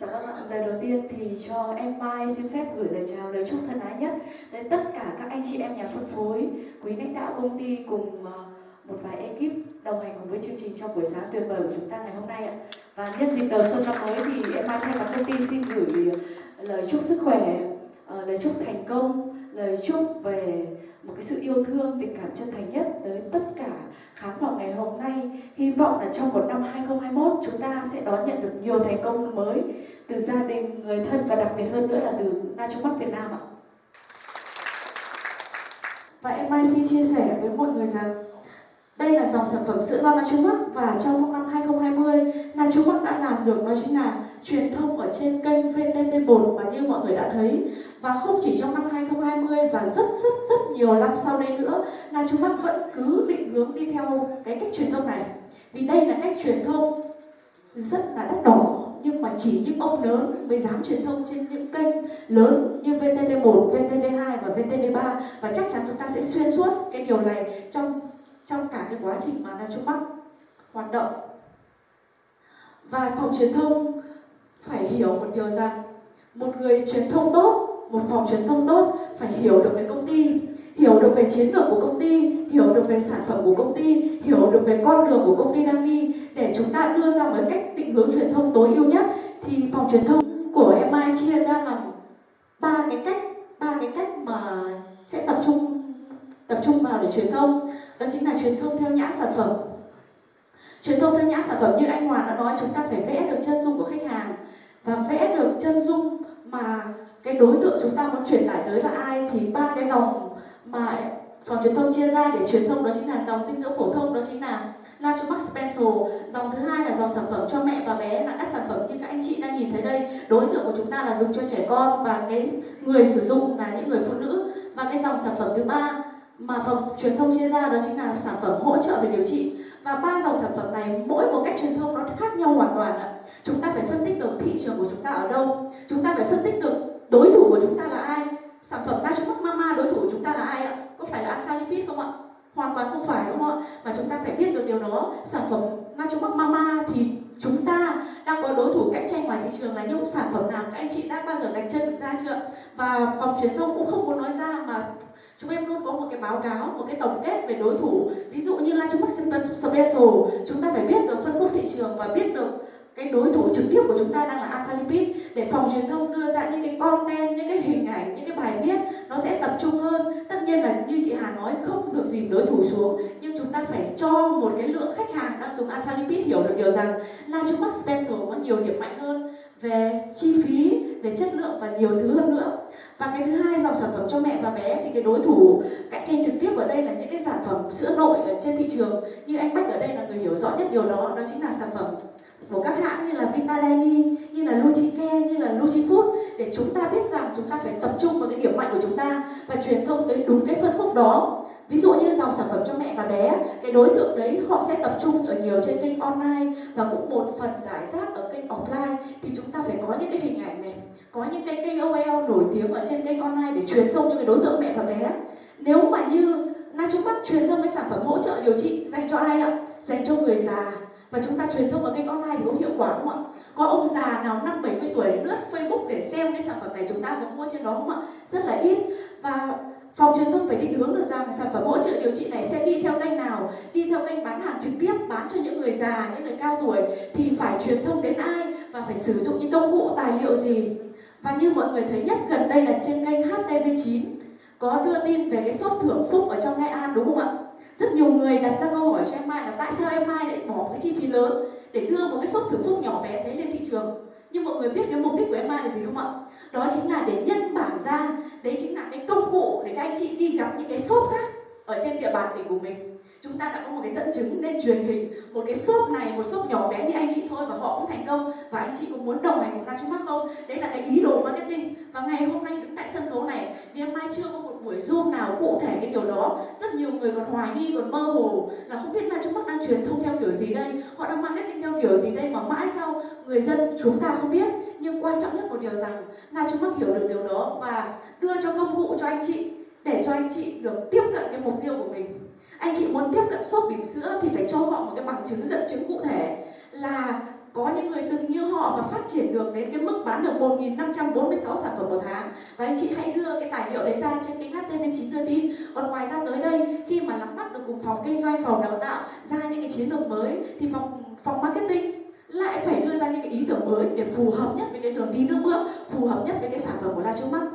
Dạ vâng ạ, lời đầu tiên thì cho em Mai xin phép gửi lời chào, lời chúc thân ái nhất đến tất cả các anh chị em nhà phân phối, quý lãnh đạo công ty cùng ờ, một vài ekip đồng hành cùng với chương trình trong buổi sáng tuyệt vời của chúng ta ngày hôm nay ạ. Và nhân dịp đầu xuân năm mới thì em Mai thay mặt công ty xin gửi lời chúc sức khỏe, ờ, lời chúc thành công, lời chúc về một cái sự yêu thương, tình cảm chân thành nhất tới tất cả khán phòng ngày hôm nay. Hy vọng là trong một năm 2021 chúng ta sẽ đón nhận được nhiều thành công mới từ gia đình, người thân và đặc biệt hơn nữa là từ Na Trung Bắc Việt Nam ạ. Và em Mai xin chia sẻ với mọi người rằng đây là dòng sản phẩm sữa non Na Trung Bắc và trong năm 2020 là chúng Bắc đã làm được đó chính là truyền thông ở trên kênh VTV1 và như mọi người đã thấy. Và không chỉ trong năm 2020 và rất rất rất nhiều năm sau đây nữa là chúng Bắc vẫn cứ định hướng đi theo cái cách truyền thông này. Vì đây là cách truyền thông rất là đắt đỏ nhưng mà chỉ những ông lớn mới dám truyền thông trên những kênh lớn như VTV1, VTV2 và VTV3 và chắc chắn chúng ta sẽ xuyên suốt cái điều này trong trong cả cái quá trình mà Nachumac hoạt động và phòng truyền thông phải hiểu một điều rằng, một người truyền thông tốt, một phòng truyền thông tốt phải hiểu được về công ty, hiểu được về chiến lược của công ty, hiểu được về sản phẩm của công ty, hiểu được về con đường của công ty đang đi. Để chúng ta đưa ra một cách định hướng truyền thông tối ưu nhất, thì phòng truyền thông của MI chia ra làm ba cái cách, ba cái cách mà sẽ tập trung tập trung vào để truyền thông. Đó chính là truyền thông theo nhãn sản phẩm truyền thông theo nhãn sản phẩm như anh Hoàng đã nói, chúng ta phải vẽ được chân dung của khách hàng. Và vẽ được chân dung mà cái đối tượng chúng ta muốn truyền tải tới là ai thì ba cái dòng mà phòng truyền thông chia ra để truyền thông đó chính là dòng dinh dưỡng phổ thông, đó chính là Lachumax Special dòng thứ hai là dòng sản phẩm cho mẹ và bé là các sản phẩm như các anh chị đang nhìn thấy đây. Đối tượng của chúng ta là dùng cho trẻ con và cái người sử dụng là những người phụ nữ. Và cái dòng sản phẩm thứ ba mà phòng truyền thông chia ra đó chính là sản phẩm hỗ trợ về điều trị và ba dòng sản phẩm này mỗi một cách truyền thông nó khác nhau hoàn toàn ạ. Chúng ta phải phân tích được thị trường của chúng ta ở đâu. Chúng ta phải phân tích được đối thủ của chúng ta là ai. Sản phẩm Nachumax Mama đối thủ của chúng ta là ai ạ? Có phải là Alpha Lipid không ạ? Hoàn toàn không phải, đúng không ạ? Mà chúng ta phải biết được điều đó. Sản phẩm Nachumax Mama thì chúng ta đang có đối thủ cạnh tranh ngoài thị trường là những sản phẩm nào? Các anh chị đã bao giờ đánh chân được ra chưa? Và phòng truyền thông cũng không muốn nói ra mà chúng em luôn có một cái báo cáo một cái tổng kết về đối thủ ví dụ như là chúng Special chúng ta phải biết được phân khúc thị trường và biết được cái đối thủ trực tiếp của chúng ta đang là Alpha Lipid để phòng truyền thông đưa ra những cái content, những cái hình ảnh, những cái bài viết nó sẽ tập trung hơn. Tất nhiên là như chị Hà nói không được dìm đối thủ xuống nhưng chúng ta phải cho một cái lượng khách hàng đang dùng Alpha Lipid hiểu được điều rằng là chúng Max Special có nhiều điểm mạnh hơn về chi phí, về chất lượng và nhiều thứ hơn nữa. Và cái thứ hai dòng sản phẩm cho mẹ và bé thì cái đối thủ cạnh tranh trực tiếp ở đây là những cái sản phẩm sữa nội ở trên thị trường. Như anh Bách ở đây là người hiểu rõ nhất điều đó, đó chính là sản phẩm của các hãng như là Vitadeni, như là Luchike, như là Luchifood để chúng ta biết rằng chúng ta phải tập trung vào cái điểm mạnh của chúng ta và truyền thông tới đúng cái phân khúc đó. Ví dụ như dòng sản phẩm cho mẹ và bé, cái đối tượng đấy họ sẽ tập trung ở nhiều trên kênh online và cũng một phần giải rác ở kênh offline. Thì chúng ta phải có những cái hình ảnh này, có những cái kênh OL nổi tiếng ở trên kênh online để truyền thông cho cái đối tượng mẹ và bé. Nếu mà như Na Trung Bắc truyền thông cái sản phẩm hỗ trợ điều trị dành cho ai ạ? Dành cho người già, và chúng ta truyền thông ở kênh online thì có hiệu quả không ạ? Có ông già nào năm 70 tuổi lướt facebook để xem cái sản phẩm này chúng ta có mua trên đó không ạ? Rất là ít. Và phòng truyền thông phải định hướng được rằng sản phẩm hỗ trợ điều trị này sẽ đi theo kênh nào, đi theo kênh bán hàng trực tiếp, bán cho những người già, những người cao tuổi, thì phải truyền thông đến ai và phải sử dụng những công cụ, tài liệu gì? Và như mọi người thấy nhất gần đây là trên kênh HTV9 có đưa tin về cái sốt thưởng phúc ở trong Nghệ An, đúng không ạ? Rất nhiều người đặt ra câu hỏi cho em Mai là tại sao em Mai lại bỏ một cái chi phí lớn để đưa một cái sốt thưởng phúc nhỏ bé thế lên thị trường? Nhưng mọi người biết cái mục đích của em Mai là gì không ạ? Đó chính là để nhân bản ra. Đấy chính là cái công cụ để các anh chị đi gặp những cái shop khác ở trên địa bàn tỉnh của mình. Chúng ta đã có một cái dẫn chứng lên truyền hình. Một cái shop này, một shop nhỏ bé như anh chị thôi và họ cũng thành công. Và anh chị cũng muốn đồng hành cùng ta chúng mắt không? Đấy là cái ý đồ marketing. Và ngày hôm nay đứng tại sân khấu này, ngày mai chưa có một buổi zoom nào cụ thể cái điều đó. Rất nhiều người còn hoài nghi, còn mơ hồ là không biết ta chúng mắt đang truyền thông theo kiểu gì đây? Họ đang marketing theo kiểu gì đây mà mãi sau người dân chúng ta không biết? Nhưng quan trọng nhất một điều rằng là chúng mắt hiểu được điều đó và đưa cho công cụ cho anh chị, để cho anh chị được tiếp cận cái mục tiêu của mình. Anh chị muốn tiếp cận sốt bỉm sữa thì phải cho họ một cái bằng chứng dẫn chứng cụ thể là có những người từng như họ và phát triển được đến cái mức bán được 1.546 sản phẩm một tháng. Và anh chị hãy đưa cái tài liệu đấy ra trên kênh HTV9 đưa tin. Còn ngoài ra tới đây, khi mà nắm bắt được cùng phòng kinh doanh, phòng đào tạo, ra những cái chiến lược mới thì phòng phòng marketing lại phải đưa ra những cái ý tưởng mới để phù hợp nhất với cái đường đi nước bước phù hợp nhất với cái sản phẩm của La trước Mắt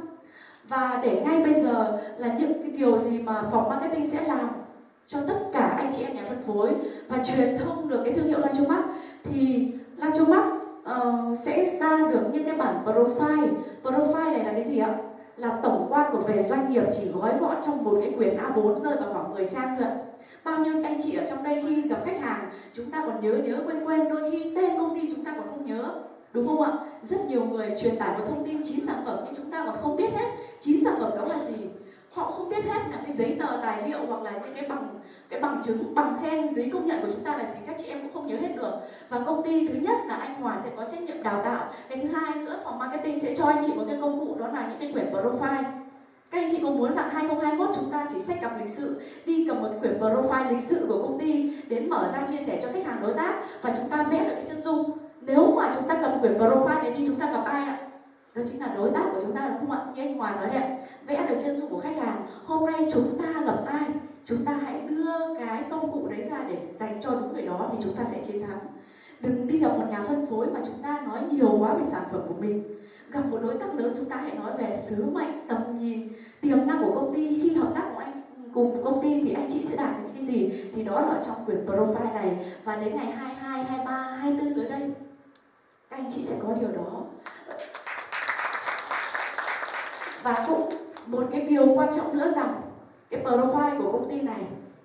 và để ngay bây giờ là những cái điều gì mà phòng marketing sẽ làm cho tất cả anh chị em nhà phân phối và truyền thông được cái thương hiệu La trước Mắt thì La trước Mắt uh, sẽ ra được những cái bản profile. Profile này là cái gì ạ? Là tổng quan của về doanh nghiệp chỉ gói gọn trong một cái quyển A4 rơi vào khoảng 10 trang thôi bao nhiêu ở trong đây khi gặp khách hàng, chúng ta còn nhớ nhớ, quên quên. Đôi khi tên công ty chúng ta còn không nhớ, đúng không ạ? Rất nhiều người truyền tải một thông tin chín sản phẩm nhưng chúng ta còn không biết hết chín sản phẩm đó là gì. Họ không biết hết là cái giấy tờ tài liệu hoặc là những cái bằng cái bằng chứng, bằng khen, giấy công nhận của chúng ta là gì, các chị em cũng không nhớ hết được. Và công ty thứ nhất là anh Hòa sẽ có trách nhiệm đào tạo. Cái thứ hai nữa, phòng marketing sẽ cho anh chị một cái công cụ, đó là những cái quyển profile các anh chị có muốn rằng 2021 chúng ta chỉ sách cặp lịch sự, đi cầm một quyển profile lịch sự của công ty đến mở ra chia sẻ cho khách hàng đối tác và chúng ta vẽ được cái chân dung. Nếu mà chúng ta cầm quyển profile này đi, chúng ta gặp ai ạ? Đó chính là đối tác của chúng ta, đúng không ạ? Như anh Hòa nói đấy vẽ được chân dung của khách hàng, hôm nay chúng ta gặp ai? Chúng ta hãy đưa cái công cụ đấy ra để dành cho đúng người đó thì chúng ta sẽ chiến thắng. Đừng đi gặp một nhà phân phối mà chúng ta nói nhiều quá về sản phẩm của mình gặp một đối tác lớn chúng ta hãy nói về sứ mệnh tầm nhìn tiềm năng của công ty. Khi hợp tác của anh cùng công ty thì anh chị sẽ đạt được những cái gì? Thì đó là trong quyển profile này. Và đến ngày 22, 23, 24 tới đây các anh chị sẽ có điều đó. Và cũng một cái điều quan trọng nữa rằng cái profile của công ty này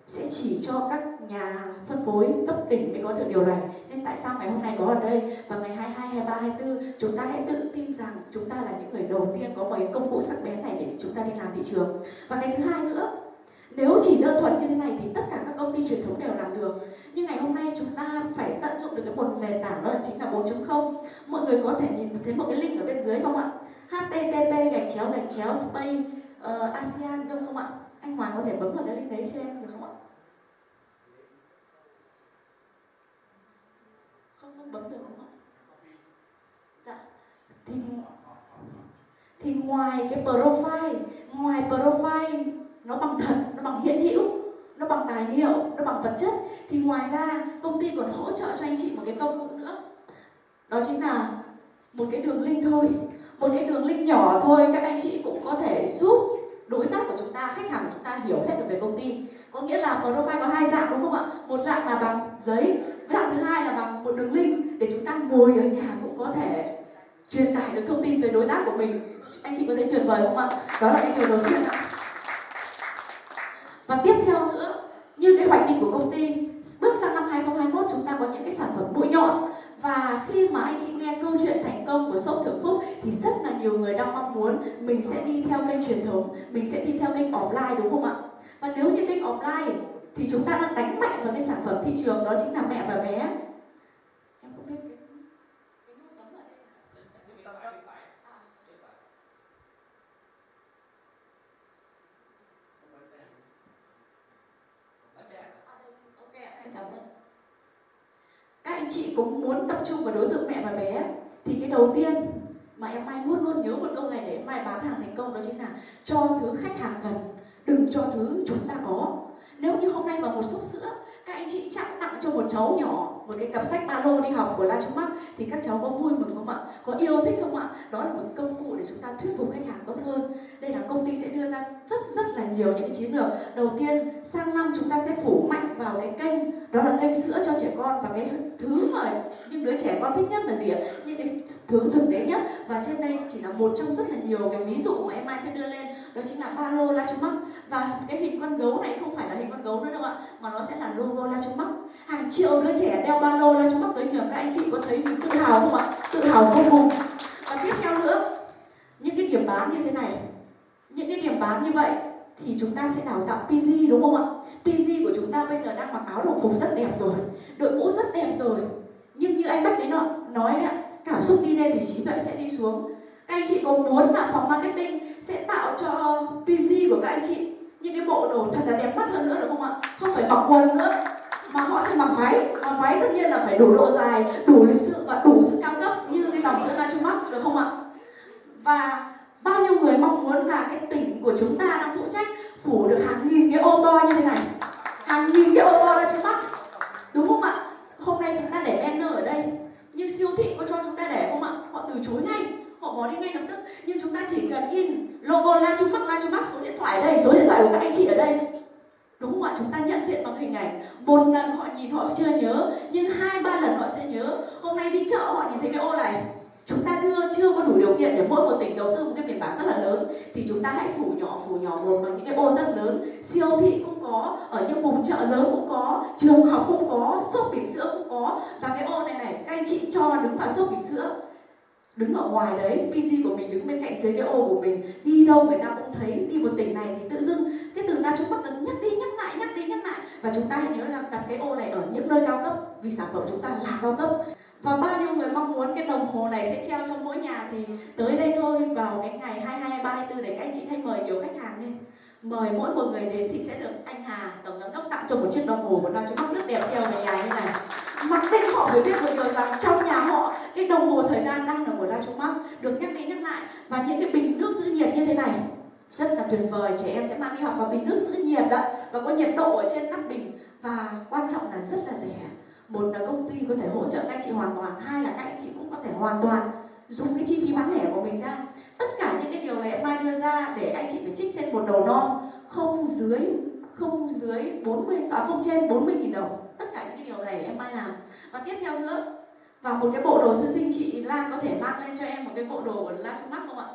sẽ chỉ cho các nhà phân phối cấp tỉnh mới có được điều này nên tại sao ngày hôm nay có ở đây? Và ngày 22, 23, 24 chúng ta hãy tự tin rằng chúng ta là những người đầu tiên có một cái công cụ sắc bén này để chúng ta đi làm thị trường. Và cái thứ hai nữa nếu chỉ đơn thuần như thế này thì tất cả các công ty truyền thống đều làm được. Nhưng ngày hôm nay chúng ta phải tận dụng được cái một nền tảng đó là chính là 4.0 mọi người có thể nhìn thấy một cái link ở bên dưới không ạ? Http gạch chéo gạch chéo space uh, ờ, asean đúng không ạ? Anh Hoàng có thể bấm vào cái link đấy cho em được không ạ? Không không bấm được, không ạ? Dạ. Thì thì ngoài cái profile, ngoài profile nó bằng thật, nó bằng hiện hữu, nó bằng tài liệu, nó bằng vật chất, thì ngoài ra công ty còn hỗ trợ cho anh chị một cái công cụ nữa. Đó chính là một cái đường link thôi, một cái đường link nhỏ thôi, các anh chị cũng có thể giúp đối tác của chúng ta, khách hàng của chúng ta hiểu hết được về công ty. Có nghĩa là profile có hai dạng, đúng không ạ? Một dạng là bằng giấy, dạng thứ hai là bằng một đường link để chúng ta ngồi ở nhà cũng có thể truyền tải được thông tin tới đối tác của mình. Anh chị có thấy tuyệt vời không ạ? Đó là cái điều đầu tiên ạ. Và tiếp theo nữa, như cái hoạch định của công ty, bước sang năm 2021 chúng ta có những cái sản phẩm mũi nhọn và khi mà anh chị nghe câu chuyện thành công của shop thượng phúc, thì rất là nhiều người đang mong muốn mình sẽ đi theo kênh truyền thống, mình sẽ đi theo kênh offline, đúng không ạ? Và nếu như kênh offline thì chúng ta đang đánh mạnh vào cái sản phẩm thị trường, đó chính là mẹ và bé em không biết các anh chị cũng muốn tập trung vào đối tượng mẹ và bé, thì cái đầu tiên mà em mai luôn luôn nhớ một câu này để em mai bán hàng thành công đó chính là cho thứ khách hàng cần, đừng cho thứ chúng ta có nếu như hôm nay mà một xúc sữa các anh chị chắc tặng cho một cháu nhỏ một cái cặp sách ba lô đi học của La Trung Bắc thì các cháu có vui mừng không ạ? Có yêu thích không ạ? Đó là một công cụ để chúng ta thuyết phục khách hàng tốt hơn. Đây là công ty sẽ đưa ra rất rất là nhiều những cái chiến lược. Đầu tiên, sang năm chúng ta sẽ phủ mạnh vào cái kênh đó là kênh sữa cho trẻ con và cái thứ mà những đứa trẻ con thích nhất là gì ạ? Những cái thứ thực tế nhất. Và trên đây chỉ là một trong rất là nhiều cái ví dụ mà em mai sẽ đưa lên. Đó chính là ba lô La Trung Mắt và cái hình con gấu này không phải là hình con gấu nữa đâu ạ, mà nó sẽ là logo La Trung Mắt hàng triệu đứa trẻ đeo ba lô La Trung Mắt tới trường. Các anh chị có thấy mình tự hào không ạ? Tự hào vô cùng. Và tiếp theo nữa, những cái điểm bán như thế này. Những cái điểm bán như vậy thì chúng ta sẽ đào tạo PG đúng không ạ? PG của chúng ta bây giờ đang mặc áo đồng phục rất đẹp rồi. Đội mũ rất đẹp rồi nhưng như anh Bách đấy nọ nói đấy cảm xúc đi lên thì trí tuệ sẽ đi xuống. Các anh chị có muốn là phòng marketing sẽ tạo cho PG của các anh chị những cái bộ đồ thật là đẹp mắt hơn nữa được không ạ? Không phải mặc quần nữa, mà họ sẽ mặc váy. Mặc váy tất nhiên là phải đủ độ dài, đủ lịch sự và đủ sự cao cấp như cái dòng sữa Nachumac được không ạ? Và bao nhiêu người mong muốn rằng cái tỉnh của chúng ta đang phụ trách phủ được hàng nghìn cái ô to như thế này? Hàng nghìn cái ô to ra trước mắt đúng không ạ hôm nay chúng ta để banner ở đây nhưng siêu thị có cho chúng ta để không ạ họ từ chối ngay họ bỏ đi ngay lập tức. Nhưng chúng ta chỉ cần in logo la trung bắc, la trung bắc số điện thoại ở đây, số điện thoại của các anh chị ở đây. Đúng không ạ? Chúng ta nhận diện bằng hình ảnh. Một lần họ nhìn họ chưa nhớ, nhưng hai, ba lần họ sẽ nhớ. Hôm nay đi chợ họ nhìn thấy cái ô này. Chúng ta đưa chưa có đủ điều kiện để mỗi một tỉnh đầu tư một cái biển bảng rất là lớn, thì chúng ta hãy phủ nhỏ phủ nhỏ một bằng những cái ô rất lớn. Siêu thị cũng có, ở những vùng chợ lớn cũng có, trường học cũng có, shop bỉm sữa cũng có. Và cái ô này này, các anh chị cho đứng vào shop bỉm sữa đứng ở ngoài đấy PC của mình đứng bên cạnh dưới cái ô của mình đi đâu người ta cũng thấy đi một tỉnh này thì tự dưng cái từ đa chúng bắt đứng nhắc đi nhắc lại nhắc đi nhắc lại. Và chúng ta hãy nhớ rằng đặt cái ô này ở những nơi cao cấp vì sản phẩm chúng ta là cao cấp. Và bao nhiêu người mong muốn cái đồng hồ này sẽ treo trong mỗi nhà thì tới đây thôi vào cái ngày 22, 23, 24 để các anh chị hãy mời nhiều khách hàng lên mời mỗi một người đến thì sẽ được anh Hà, tổng giám đốc, tặng cho một chiếc đồng hồ của Na Trung Bắc rất đẹp treo về nhà như này. Mặc định họ mới biết một điều rằng trong nhà họ, cái đồng hồ thời gian đang là của Na Trung Bắc được nhắc đi nhắc lại. Và những cái bình nước giữ nhiệt như thế này, rất là tuyệt vời. Trẻ em sẽ mang đi học và bình nước giữ nhiệt đó. Và có nhiệt độ ở trên nắp bình. Và quan trọng là rất là rẻ. Một là công ty có thể hỗ trợ các anh chị hoàn toàn. Hai là các anh chị cũng có thể hoàn toàn dùng cái chi phí bán lẻ của mình ra. Tất cả những cái điều này em mai đưa ra để anh chị phải trích trên một đầu non, không dưới không dưới 40 à không trên 40 nghìn đồng. Tất cả những cái điều này em mai làm. Và tiếp theo nữa, và một cái bộ đồ sơ sinh chị Lan có thể mang lên cho em một cái bộ đồ của Lan Trung mắt không ạ?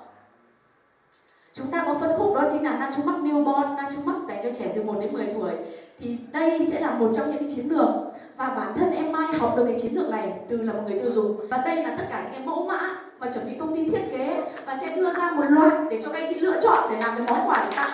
Chúng ta có phân khúc đó chính là Trung mắt Newborn Trung mắt dành cho trẻ từ 1 đến 10 tuổi. Thì đây sẽ là một trong những cái chiến lược. Và bản thân em Mai học được cái chiến lược này từ là một người tiêu dùng. Và đây là tất cả những cái mẫu mã và chuẩn bị công ty thiết kế. Và sẽ đưa ra một loạt để cho các anh chị lựa chọn để làm cái món quà để tặng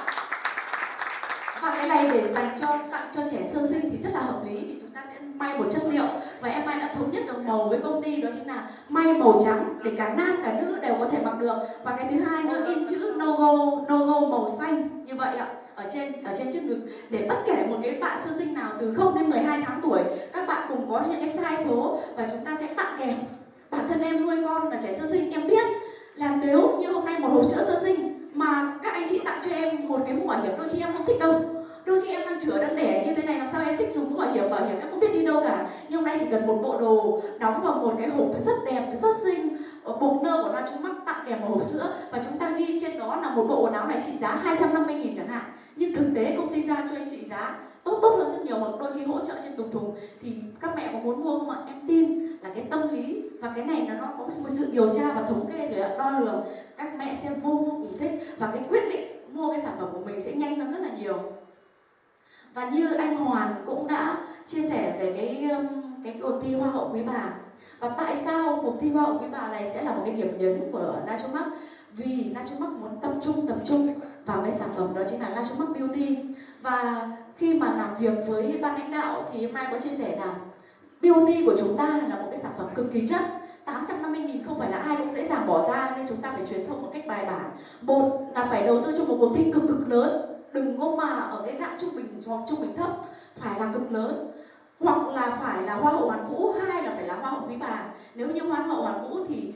và cái này để dành cho, tặng cho trẻ sơ sinh thì rất là hợp lý, vì chúng ta sẽ may một chất liệu. Và em Mai đã thống nhất được màu với công ty, đó chính là may màu trắng để cả nam, cả nữ đều có thể mặc được. Và cái thứ hai nữa, in chữ logo logo màu xanh như vậy ạ, ở trên ở trên trước ngực. Để bất kể một cái bạn sơ sinh nào từ 0 đến 12 tháng tuổi, các bạn cùng có những cái sai số và chúng ta sẽ tặng kèm thân em nuôi con là trẻ sơ sinh, em biết là nếu như hôm nay một hộp sữa sơ sinh mà các anh chị tặng cho em một cái mũ bảo hiểm đôi khi em không thích đâu. Đôi khi em đang chữa đang đẻ như thế này, làm sao em thích dùng mũ bảo hiểm? Bảo hiểm em không biết đi đâu cả. Nhưng hôm nay chỉ cần một bộ đồ đóng vào một cái hộp rất đẹp, rất xinh ờ, bột nơ của nó, chúng mắc tặng kèm một hộp sữa. Và chúng ta ghi trên đó là một bộ quần áo này trị giá 250 nghìn chẳng hạn. Nhưng thực tế công ty ra cho anh chị giá tốt tốt hơn rất nhiều mà đôi khi hỗ trợ trên tùng thùng, thì các mẹ có muốn mua không ạ? Em tin là cái tâm lý và cái này là nó có một sự điều tra và thống kê rồi đo lường. Các mẹ sẽ vô vô cùng thích và cái quyết định mua cái sản phẩm của mình sẽ nhanh hơn rất là nhiều. Và như anh Hoàn cũng đã chia sẻ về cái um, cái cuộc thi hoa hậu quý bà. Và tại sao cuộc thi hoa hậu quý bà này sẽ là một cái điểm nhấn của Nachomac vì Nachomac muốn tập trung tập trung vào cái sản phẩm đó chính là Nachomac Beauty. Và khi mà làm việc với ban lãnh đạo thì mai có chia sẻ là beauty của chúng ta là một cái sản phẩm cực kỳ chất. 850 nghìn không phải là ai cũng dễ dàng bỏ ra, nên chúng ta phải truyền thông một cách bài bản. Một là phải đầu tư cho một cuộc thi cực cực lớn. Đừng có mà ở cái dạng trung bình hoặc trung bình thấp, phải là cực lớn. Hoặc là phải là hoa hậu hoàn vũ, hai là phải là hoa hậu quý bà. Nếu như hoa hậu hoàn vũ thì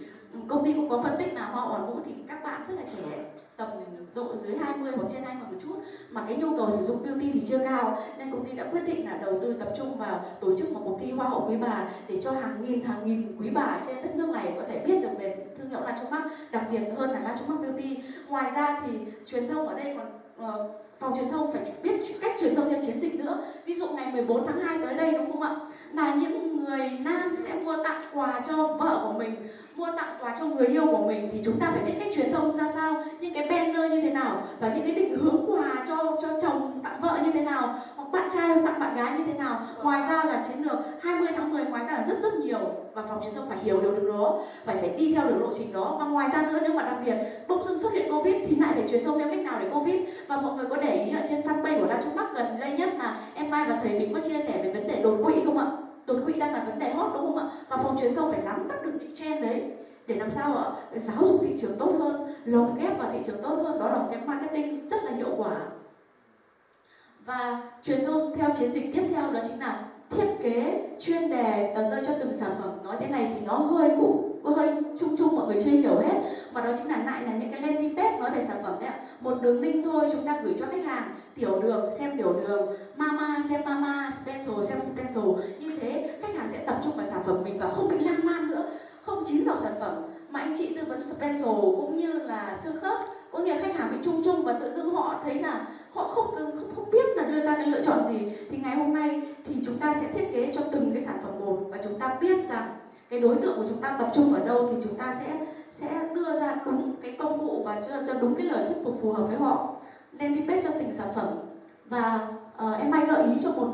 công ty cũng có phân tích là hoa hậu hoàn vũ thì các bạn rất là trẻ tầm độ dưới 20 hoặc trên 20 một chút. Mà cái nhu cầu sử dụng beauty thì chưa cao nên công ty đã quyết định là đầu tư tập trung vào tổ chức một cuộc thi hoa hậu quý bà để cho hàng nghìn hàng nghìn quý bà trên đất nước này có thể biết được về thương hiệu La Trung Bắc đặc biệt hơn là La Trung Bắc Beauty. Ngoài ra thì truyền thông ở đây còn uh, phòng truyền thông phải biết cách truyền thông theo chiến dịch nữa. Ví dụ ngày 14 tháng 2 tới đây, đúng không ạ? Là những người nam sẽ mua tặng quà cho vợ của mình, mua tặng quà cho người yêu của mình. Thì chúng ta phải biết cách truyền thông ra sao, những cái banner như thế nào và những cái định hướng quà cho cho chồng tặng vợ như thế nào bạn trai tặng bạn gái như thế nào? Ngoài ra là chiến lược 20 tháng 10 ngoài ra là rất rất nhiều. Và phòng chúng tôi phải hiểu được điều đó, phải phải đi theo được lộ trình đó. Và ngoài ra nữa, nếu mà đặc biệt bỗng dưng xuất hiện covid thì lại phải truyền thông theo cách nào để covid? Và mọi người có để ý ở trên fanpage của Đa Trung Bắc gần đây nhất là em Mai và thầy mình có chia sẻ về vấn đề đột quỵ không ạ? Đột quỵ đang là vấn đề hot đúng không ạ? Và phòng truyền thông phải nắm bắt được những trend đấy để làm sao ạ? Giáo dục thị trường tốt hơn, lồng ghép vào thị trường tốt hơn. Đó là một cái marketing rất là hiệu quả và truyền thông theo chiến dịch tiếp theo đó chính là thiết kế chuyên đề tờ rơi cho từng sản phẩm. Nói thế này thì nó hơi cũ, hơi chung chung mọi người chưa hiểu hết. Và đó chính là lại là những cái landing page nói về sản phẩm đấy ạ. Một đường link thôi chúng ta gửi cho khách hàng tiểu đường xem tiểu đường mama xem mama special xem special. Như thế khách hàng sẽ tập trung vào sản phẩm mình và không bị lan man nữa. Không chín dòng sản phẩm. Mà anh chị tư vấn special cũng như là xương khớp. Có nghĩa khách hàng bị chung chung và tự dưng họ thấy là họ không không không biết là đưa ra cái lựa chọn gì. Thì ngày hôm nay thì chúng ta sẽ thiết kế cho từng cái sản phẩm một và chúng ta biết rằng cái đối tượng của chúng ta tập trung ở đâu thì chúng ta sẽ sẽ đưa ra đúng cái công cụ và cho, cho đúng cái lời thuyết phục phù hợp với họ. Landing page cho từng sản phẩm. Và uh, em hay gợi ý cho một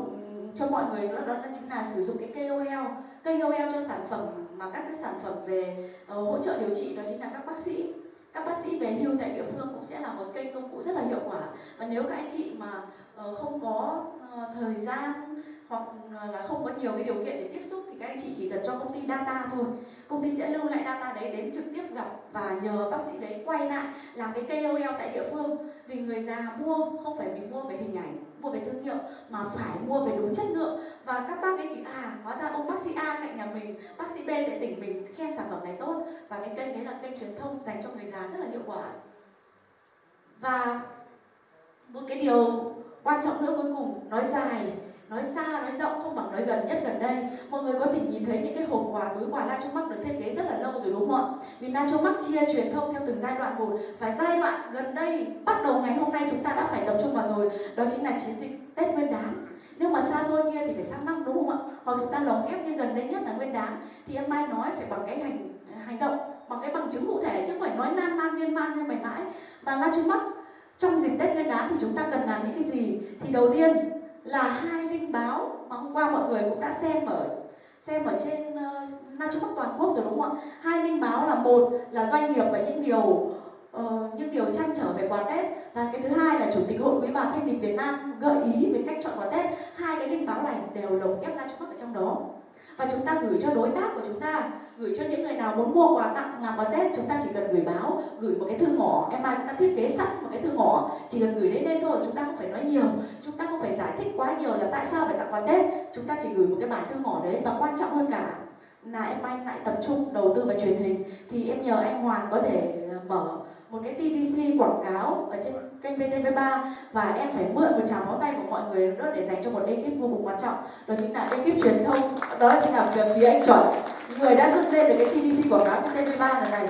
cho mọi người nữa đó, đó chính là sử dụng cái KOL KOL cho sản phẩm mà các cái sản phẩm về uh, hỗ trợ điều trị đó chính là các bác sĩ các bác sĩ về hưu tại địa phương cũng sẽ là một kênh công cụ rất là hiệu quả. Và nếu các anh chị mà ờ, không có ờ, thời gian hoặc là không có nhiều cái điều kiện để tiếp xúc thì các anh chị chỉ cần cho công ty data thôi. Công ty sẽ lưu lại data đấy đến trực tiếp gặp và nhờ bác sĩ đấy quay lại làm cái KOL tại địa phương. Vì người già mua, không phải vì mua về hình ảnh mua về thương hiệu, mà phải mua về đúng chất lượng. Và các bác ấy chỉ à hóa ra ông bác sĩ A cạnh nhà mình, bác sĩ B tại tỉnh mình khen sản phẩm này tốt. Và cái kênh đấy là kênh truyền thông dành cho người già rất là hiệu quả. Và một cái điều quan trọng nữa cuối cùng, nói dài nói xa, nói rộng, không bằng nói gần, nhất gần đây. Mọi người có thể nhìn thấy những cái hộp quà, túi quà Nacho Max được thiết kế rất là lâu rồi đúng không ạ? Vì Nacho Max chia truyền thông theo từng giai đoạn một. Và giai đoạn gần đây, bắt đầu ngày hôm nay chúng ta đã phải tập trung vào rồi. Đó chính là chiến dịch Tết Nguyên đán. Nếu mà xa xôi kia thì phải sang năm đúng không ạ? Hoặc chúng ta lồng ghép như gần đây nhất là nguyên đán, thì em mai nói phải bằng cái hành hành động, bằng cái bằng chứng cụ thể chứ không phải nói nan man liên man như mày mãi. Và Nacho Max trong dịp Tết Nguyên đán thì chúng ta cần làm những cái gì? Thì đầu tiên là hai linh báo mà hôm qua mọi người cũng đã xem ở xem ở trên ờ, uh, Na Trung Bắc toàn quốc rồi đúng không ạ? Hai linh báo là một là doanh nghiệp và những điều uh, những điều trăn trở về quà Tết và cái thứ hai là chủ tịch hội quý bà thanh lịch Việt Nam gợi ý về cách chọn quà Tết. Hai cái linh báo này đều lồng ghép Na Trung Bắc ở trong đó và chúng ta gửi cho đối tác của chúng ta, gửi cho những người nào muốn mua quà tặng, làm quà tết, chúng ta chỉ cần gửi báo, gửi một cái thư ngỏ. Em mai đã thiết kế sẵn một cái thư ngỏ. Chỉ cần gửi đến đây thôi, chúng ta không phải nói nhiều. Chúng ta không phải giải thích quá nhiều là tại sao phải tặng quà tết. Chúng ta chỉ gửi một cái bản thư ngỏ đấy và quan trọng hơn cả là em anh lại tập trung đầu tư vào truyền hình. Thì em nhờ anh Hoàng có thể ờ, mở một cái TVC quảng cáo ở trên kênh VTV3 và em phải mượn một tràng pháo tay của mọi người nữa để dành cho một ekip vô cùng quan trọng. Đó chính là ekip truyền thông. Đó chính là về phía anh chuẩn. Người đã dựng lên được cái TVC quảng cáo trên VTV3 lần này.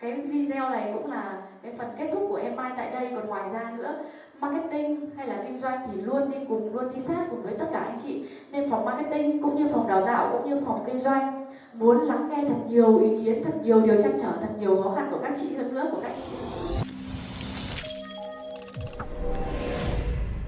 Cái video này cũng là cái phần kết thúc của em mai tại đây. Còn ngoài ra nữa, marketing hay là kinh doanh thì luôn đi cùng, luôn đi sát cùng với tất cả anh chị. Nên phòng marketing cũng như phòng đào tạo cũng như phòng kinh doanh muốn lắng nghe thật nhiều ý kiến, thật nhiều điều trăn trở, thật nhiều khó khăn của các chị hơn nữa, của các chị.